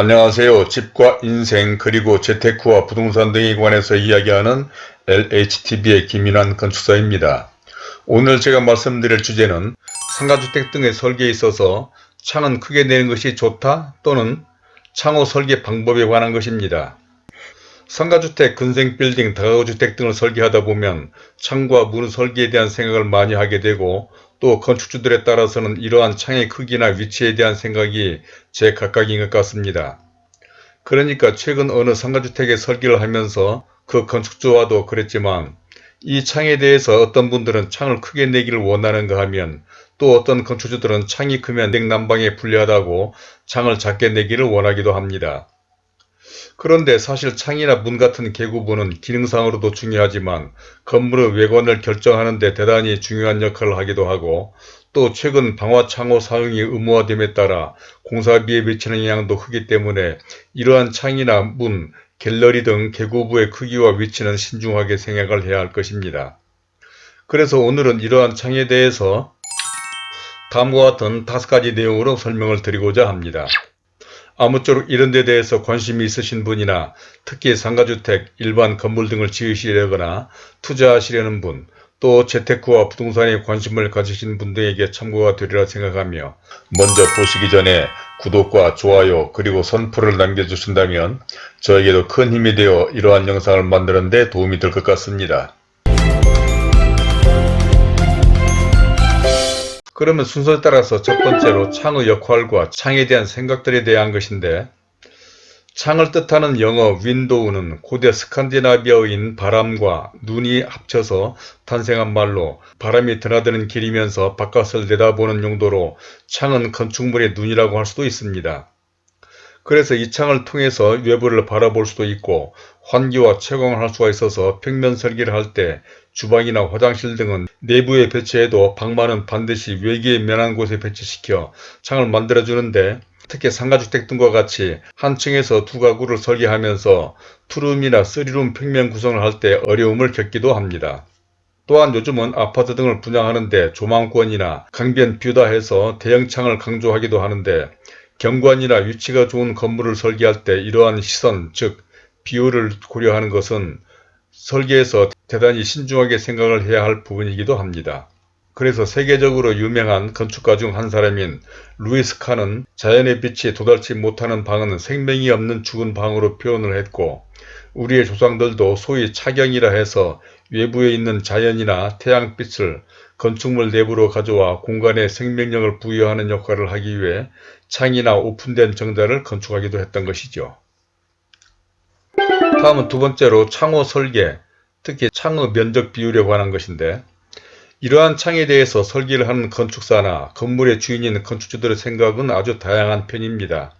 안녕하세요. 집과 인생 그리고 재테크와 부동산 등에 관해서 이야기하는 LHTV의 김인환 건축사입니다. 오늘 제가 말씀드릴 주제는 상가주택 등의 설계에 있어서 창은 크게 내는 것이 좋다 또는 창호 설계 방법에 관한 것입니다. 상가주택, 근생빌딩, 다가구주택 등을 설계하다 보면 창과 문 설계에 대한 생각을 많이 하게 되고 또 건축주들에 따라서는 이러한 창의 크기나 위치에 대한 생각이 제각각인 것 같습니다. 그러니까 최근 어느 상가주택의 설계를 하면서 그 건축주와도 그랬지만 이 창에 대해서 어떤 분들은 창을 크게 내기를 원하는가 하면 또 어떤 건축주들은 창이 크면 냉난방에 불리하다고 창을 작게 내기를 원하기도 합니다. 그런데 사실 창이나 문 같은 개구부는 기능상으로도 중요하지만 건물의 외관을 결정하는 데 대단히 중요한 역할을 하기도 하고 또 최근 방화창호 사용이 의무화됨에 따라 공사비에 미치는 영향도 크기 때문에 이러한 창이나 문, 갤러리 등 개구부의 크기와 위치는 신중하게 생각을 해야 할 것입니다. 그래서 오늘은 이러한 창에 대해서 다음과 같은 다섯 가지 내용으로 설명을 드리고자 합니다. 아무쪼록 이런 데 대해서 관심이 있으신 분이나 특히 상가주택, 일반 건물 등을 지으시려거나 투자하시려는 분, 또 재테크와 부동산에 관심을 가지신 분들에게 참고가 되리라 생각하며 먼저 보시기 전에 구독과 좋아요 그리고 선풀을 남겨주신다면 저에게도 큰 힘이 되어 이러한 영상을 만드는 데 도움이 될 것 같습니다. 그러면 순서에 따라서 첫 번째로 창의 역할과 창에 대한 생각들에 대한 것인데 창을 뜻하는 영어 윈도우는 고대 스칸디나비아어인 바람과 눈이 합쳐서 탄생한 말로 바람이 드나드는 길이면서 바깥을 내다보는 용도로 창은 건축물의 눈이라고 할 수도 있습니다. 그래서 이 창을 통해서 외부를 바라볼 수도 있고 환기와 채광을 할 수가 있어서 평면 설계를 할 때 주방이나 화장실 등은 내부에 배치해도 방만은 반드시 외기에 면한 곳에 배치시켜 창을 만들어주는데 특히 상가주택 등과 같이 한 층에서 두 가구를 설계하면서 투룸이나 쓰리룸 평면 구성을 할 때 어려움을 겪기도 합니다. 또한 요즘은 아파트 등을 분양하는데 조망권이나 강변 view다 해서 대형창을 강조하기도 하는데 경관이나 위치가 좋은 건물을 설계할 때 이러한 시선, 즉 view를 고려하는 것은 설계에서 대단히 신중하게 생각을 해야 할 부분이기도 합니다. 그래서 세계적으로 유명한 건축가 중 한 사람인 루이스 칸은 자연의 빛이 도달치 못하는 방은 생명이 없는 죽은 방으로 표현을 했고 우리의 조상들도 소위 차경이라 해서 외부에 있는 자연이나 태양빛을 건축물 내부로 가져와 공간에 생명력을 부여하는 역할을 하기 위해 창이나 오픈된 정자를 건축하기도 했던 것이죠. 다음은 두 번째로 창호 설계, 특히 창의 면적 비율에 관한 것인데 이러한 창에 대해서 설계를 하는 건축사나 건물의 주인인 건축주들의 생각은 아주 다양한 편입니다.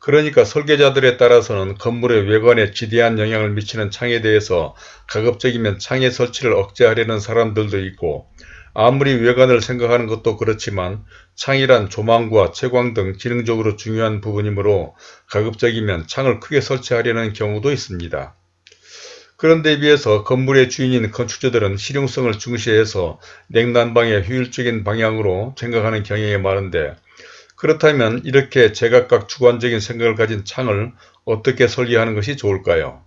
그러니까 설계자들에 따라서는 건물의 외관에 지대한 영향을 미치는 창에 대해서 가급적이면 창의 설치를 억제하려는 사람들도 있고 아무리 외관을 생각하는 것도 그렇지만 창이란 조망과 채광 등 기능적으로 중요한 부분이므로 가급적이면 창을 크게 설치하려는 경우도 있습니다. 그런데 비해서 건물의 주인인 건축주들은 실용성을 중시해서 냉난방의 효율적인 방향으로 생각하는 경향이 많은데 그렇다면 이렇게 제각각 주관적인 생각을 가진 창을 어떻게 설계하는 것이 좋을까요?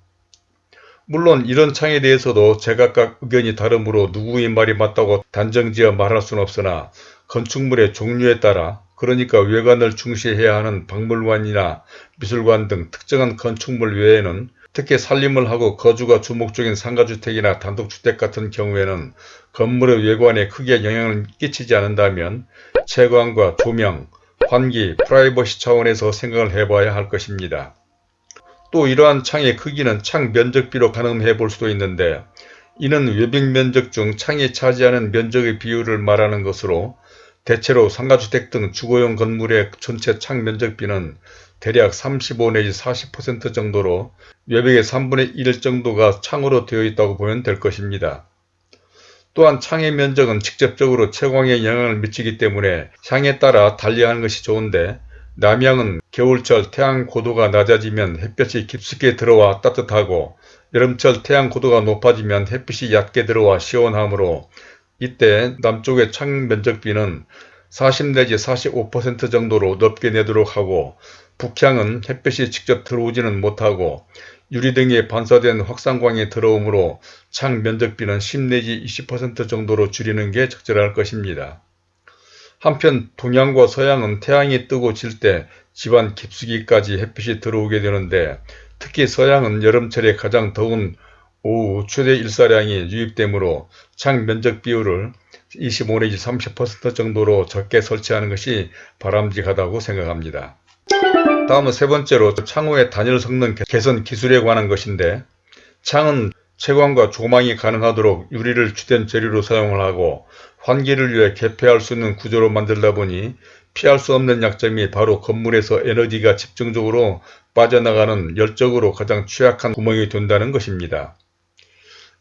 물론 이런 창에 대해서도 제각각 의견이 다르므로 누구의 말이 맞다고 단정지어 말할 수는 없으나 건축물의 종류에 따라 그러니까 외관을 중시해야 하는 박물관이나 미술관 등 특정한 건축물 외에는 특히 살림을 하고 거주가 주목적인 상가주택이나 단독주택 같은 경우에는 건물의 외관에 크게 영향을 끼치지 않는다면 채광과 조명, 환기, 프라이버시 차원에서 생각을 해봐야 할 것입니다. 또 이러한 창의 크기는 창 면적비로 가늠해 볼 수도 있는데 이는 외벽 면적 중 창이 차지하는 면적의 비율을 말하는 것으로 대체로 상가주택 등 주거용 건물의 전체 창 면적비는 대략 35 내지 40% 정도로 외벽의 3분의 1 정도가 창으로 되어 있다고 보면 될 것입니다. 또한 창의 면적은 직접적으로 채광에 영향을 미치기 때문에 향에 따라 달리하는 것이 좋은데 남양은 겨울철 태양 고도가 낮아지면 햇볕이 깊숙이 들어와 따뜻하고 여름철 태양 고도가 높아지면 햇빛이 얕게 들어와 시원하므로 이때 남쪽의 창 면적비는 40 내지 45% 정도로 넓게 내도록 하고 북향은 햇볕이 직접 들어오지는 못하고 유리 등에 반사된 확산광이 들어오므로 창 면적비는 10 내지 20% 정도로 줄이는 게 적절할 것입니다. 한편 동양과 서양은 태양이 뜨고 질 때 집안 깊숙이까지 햇빛이 들어오게 되는데 특히 서양은 여름철에 가장 더운 오후 최대 일사량이 유입되므로 창 면적 비율을 25 내지 30% 정도로 적게 설치하는 것이 바람직하다고 생각합니다. 다음은 세 번째로 창호의 단열 성능 개선 기술에 관한 것인데 창은 채광과 조망이 가능하도록 유리를 주된 재료로 사용을 하고 환기를 위해 개폐할 수 있는 구조로 만들다 보니 피할 수 없는 약점이 바로 건물에서 에너지가 집중적으로 빠져나가는 열적으로 가장 취약한 구멍이 된다는 것입니다.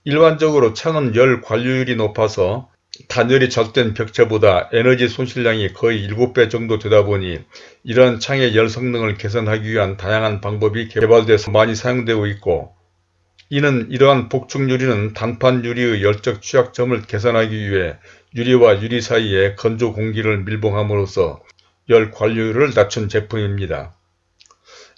일반적으로 창은 열 관류율이 높아서 단열이 잘된 벽체보다 에너지 손실량이 거의 7배 정도 되다 보니 이러한 창의 열 성능을 개선하기 위한 다양한 방법이 개발돼서 많이 사용되고 있고 이는 이러한 복층 유리는 단판 유리의 열적 취약점을 개선하기 위해 유리와 유리 사이에 건조 공기를 밀봉함으로써 열 관류율을 낮춘 제품입니다.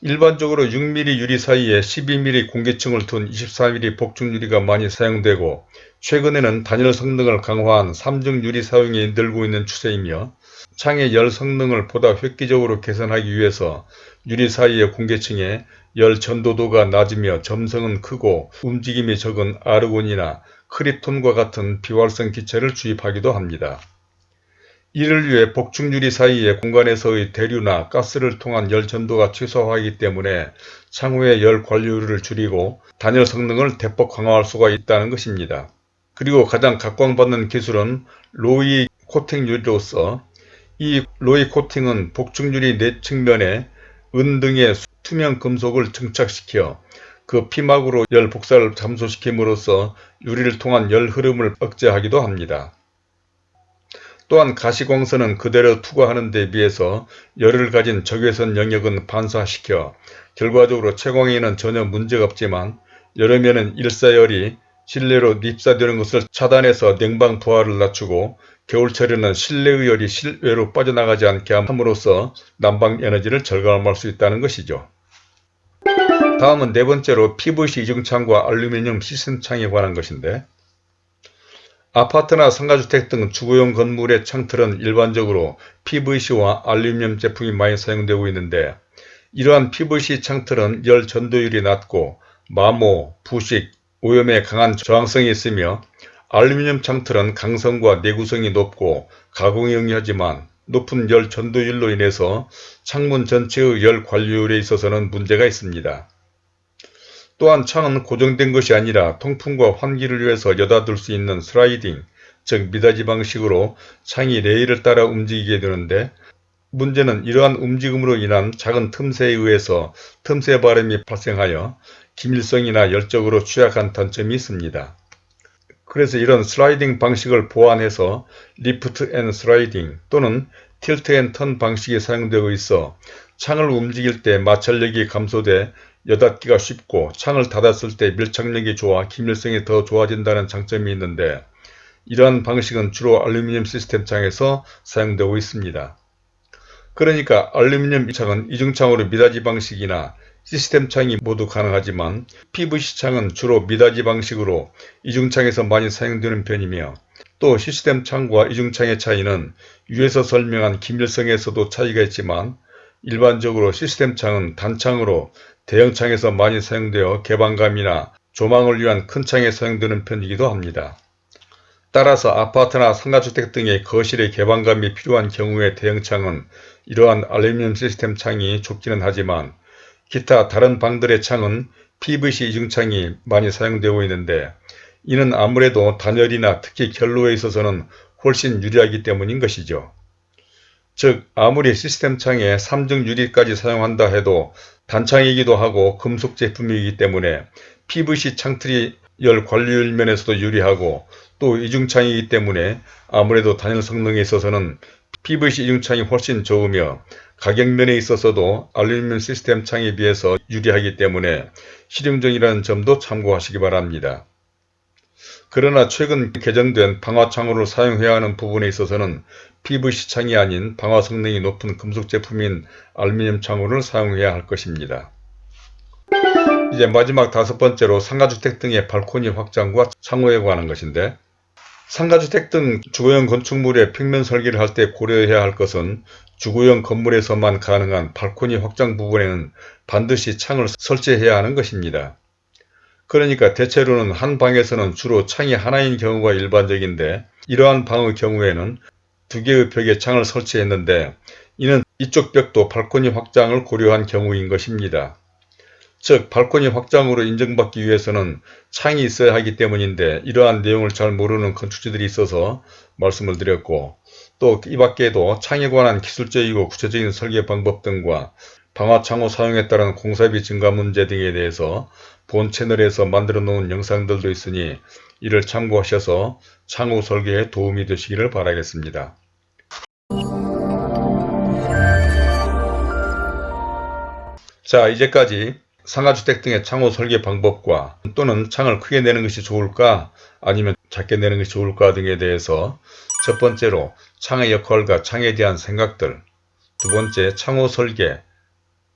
일반적으로 6mm 유리 사이에 12mm 공기층을 둔 24mm 복층 유리가 많이 사용되고 최근에는 단열 성능을 강화한 3중 유리 사용이 늘고 있는 추세이며 창의 열 성능을 보다 획기적으로 개선하기 위해서 유리 사이의 공기층에 열 전도도가 낮으며 점성은 크고 움직임이 적은 아르곤이나 크립톤과 같은 비활성 기체를 주입하기도 합니다. 이를 위해 복층유리 사이의 공간에서의 대류나 가스를 통한 열 전도가 최소화하기 때문에 창호의 열 관리율을 줄이고 단열 성능을 대폭 강화할 수가 있다는 것입니다. 그리고 가장 각광받는 기술은 로이 코팅 유리로서 이 로이 코팅은 복층유리 내 측면에 은 등의 투명 금속을 증착시켜 그 피막으로 열 복사를 감소시킴으로써 유리를 통한 열 흐름을 억제하기도 합니다. 또한 가시광선은 그대로 투과하는 데 비해서 열을 가진 적외선 영역은 반사시켜 결과적으로 채광에는 전혀 문제가 없지만 여름에는 일사열이 실내로 입사되는 것을 차단해서 냉방 부하를 낮추고 겨울철에는 실내의 열이 실외로 빠져나가지 않게 함으로써 난방 에너지를 절감할 수 있다는 것이죠. 다음은 네 번째로 PVC 이중창과 알루미늄 시스템창에 관한 것인데 아파트나 상가주택 등 주거용 건물의 창틀은 일반적으로 PVC와 알루미늄 제품이 많이 사용되고 있는데 이러한 PVC 창틀은 열 전도율이 낮고 마모, 부식, 오염에 강한 저항성이 있으며 알루미늄 창틀은 강성과 내구성이 높고 가공이 용이하지만 높은 열 전도율로 인해서 창문 전체의 열 관리율에 있어서는 문제가 있습니다. 또한 창은 고정된 것이 아니라 통풍과 환기를 위해서 여닫을 수 있는 슬라이딩, 즉 미닫이 방식으로 창이 레일을 따라 움직이게 되는데 문제는 이러한 움직임으로 인한 작은 틈새에 의해서 틈새 바람이 발생하여 기밀성이나 열적으로 취약한 단점이 있습니다. 그래서 이런 슬라이딩 방식을 보완해서 lift and sliding 또는 tilt and turn 방식이 사용되고 있어 창을 움직일 때 마찰력이 감소돼 여닫기가 쉽고 창을 닫았을 때 밀착력이 좋아 기밀성이 더 좋아진다는 장점이 있는데 이러한 방식은 주로 알루미늄 시스템 창에서 사용되고 있습니다. 그러니까 알루미늄 창은 이중창으로 미닫이 방식이나 시스템 창이 모두 가능하지만 PVC 창은 주로 미닫이 방식으로 이중창에서 많이 사용되는 편이며 또 시스템 창과 이중창의 차이는 위에서 설명한 기밀성에서도 차이가 있지만 일반적으로 시스템 창은 단창으로 대형 창에서 많이 사용되어 개방감이나 조망을 위한 큰 창에 사용되는 편이기도 합니다. 따라서 아파트나 상가주택 등의 거실의 개방감이 필요한 경우에 대형창은 이러한 알루미늄 시스템 창이 좁기는 하지만 기타 다른 방들의 창은 PVC 이중창이 많이 사용되고 있는데 이는 아무래도 단열이나 특히 결로에 있어서는 훨씬 유리하기 때문인 것이죠. 즉 아무리 시스템 창에 3중 유리까지 사용한다 해도 단창이기도 하고 금속 제품이기 때문에 PVC 창틀이 열 관리율 면에서도 유리하고 또 이중창이기 때문에 아무래도 단열 성능에 있어서는 PVC 이중창이 훨씬 좋으며 가격면에 있어서도 알루미늄 시스템 창에 비해서 유리하기 때문에 실용적이라는 점도 참고하시기 바랍니다. 그러나 최근 개정된 방화창호를 사용해야 하는 부분에 있어서는 PVC 창이 아닌 방화 성능이 높은 금속 제품인 알루미늄 창호를 사용해야 할 것입니다. 이제 마지막 다섯 번째로 상가주택 등의 발코니 확장과 창호에 관한 것인데 상가주택 등 주거용 건축물의 평면 설계를 할 때 고려해야 할 것은 주거용 건물에서만 가능한 발코니 확장 부분에는 반드시 창을 설치해야 하는 것입니다. 그러니까 대체로는 한 방에서는 주로 창이 하나인 경우가 일반적인데 이러한 방의 경우에는 두 개의 벽에 창을 설치했는데 이는 이쪽 벽도 발코니 확장을 고려한 경우인 것입니다. 즉 발코니 확장으로 인정받기 위해서는 창이 있어야 하기 때문인데 이러한 내용을 잘 모르는 건축주들이 있어서 말씀을 드렸고 또 이 밖에도 창에 관한 기술적이고 구체적인 설계 방법 등과 방화창호 사용에 따른 공사비 증가 문제 등에 대해서 본 채널에서 만들어 놓은 영상들도 있으니 이를 참고하셔서 창호 설계에 도움이 되시기를 바라겠습니다. 자 이제까지 상가주택 등의 창호 설계 방법과 또는 창을 크게 내는 것이 좋을까 아니면 작게 내는 것이 좋을까 등에 대해서 첫 번째로 창의 역할과 창에 대한 생각들 두 번째 창호 설계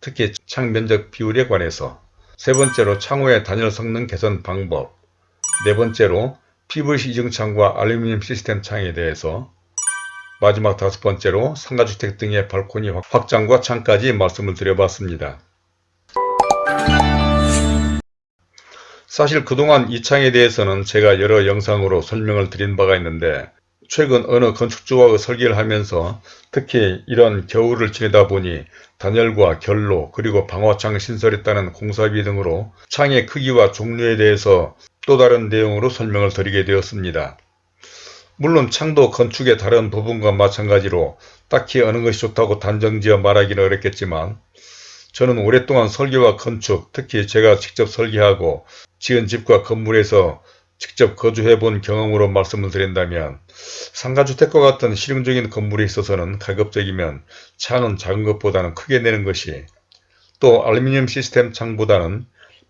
특히 창 면적 비율에 관해서 세 번째로 창호의 단열 성능 개선 방법 네 번째로 PVC 이중창과 알루미늄 시스템 창에 대해서 마지막 다섯 번째로 상가주택 등의 발코니 확장과 창까지 말씀을 드려봤습니다. 사실 그동안 이 창에 대해서는 제가 여러 영상으로 설명을 드린 바가 있는데 최근 어느 건축주와 설계를 하면서 특히 이런 겨울을 지내다 보니 단열과 결로 그리고 방화창 따른 공사비 등으로 창의 크기와 종류에 대해서 또 다른 내용으로 설명을 드리게 되었습니다. 물론 창도 건축의 다른 부분과 마찬가지로 딱히 어느 것이 좋다고 단정지어 말하기는 어렵겠지만 저는 오랫동안 설계와 건축, 특히 제가 직접 설계하고 지은 집과 건물에서 직접 거주해 본 경험으로 말씀을 드린다면 상가주택과 같은 실용적인 건물에 있어서는 가급적이면 창은 작은 것보다는 크게 내는 것이 또 알루미늄 시스템 창보다는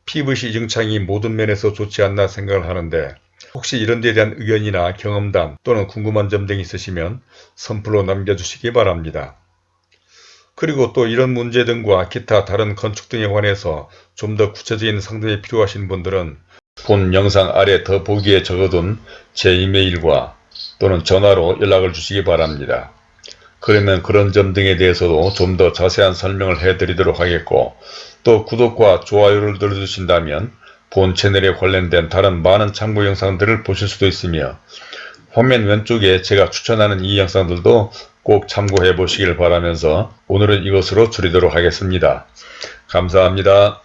PVC 이중창이 모든 면에서 좋지 않나 생각을 하는데 혹시 이런 데에 대한 의견이나 경험담 또는 궁금한 점 등이 있으시면 선플로 남겨주시기 바랍니다. 그리고 또 이런 문제 등과 기타 다른 건축 등에 관해서 좀 더 구체적인 상담이 필요하신 분들은 본 영상 아래 더 보기에 적어둔 제 이메일과 또는 전화로 연락을 주시기 바랍니다. 그러면 그런 점 등에 대해서도 좀 더 자세한 설명을 해드리도록 하겠고 또 구독과 좋아요를 눌러주신다면 본 채널에 관련된 다른 많은 참고 영상들을 보실 수도 있으며 화면 왼쪽에 제가 추천하는 이 영상들도 꼭 참고해 보시길 바라면서 오늘은 이것으로 줄이도록 하겠습니다. 감사합니다.